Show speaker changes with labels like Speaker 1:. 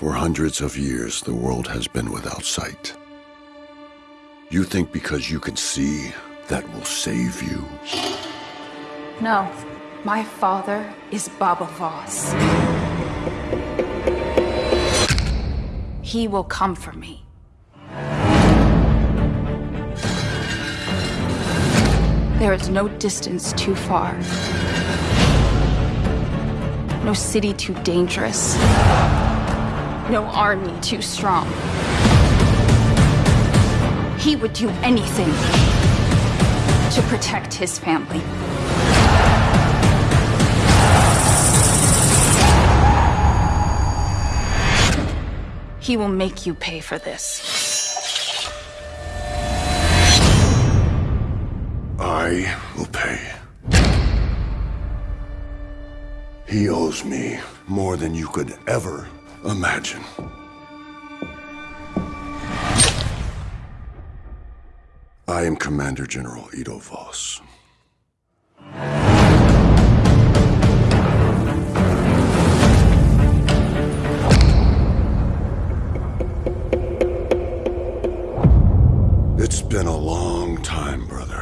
Speaker 1: hundreds of years, the world has been without sight. You think because you can see, that will save you?
Speaker 2: No. My father is Baba Voss. He will come for me. There is no distance too far. No city too dangerous. No army too strong. He would do anything to protect his family. He will make you pay for this.
Speaker 1: I will pay. He owes me more than you could ever imagine. I am Commander General Edo Voss. It's been a long time, brother.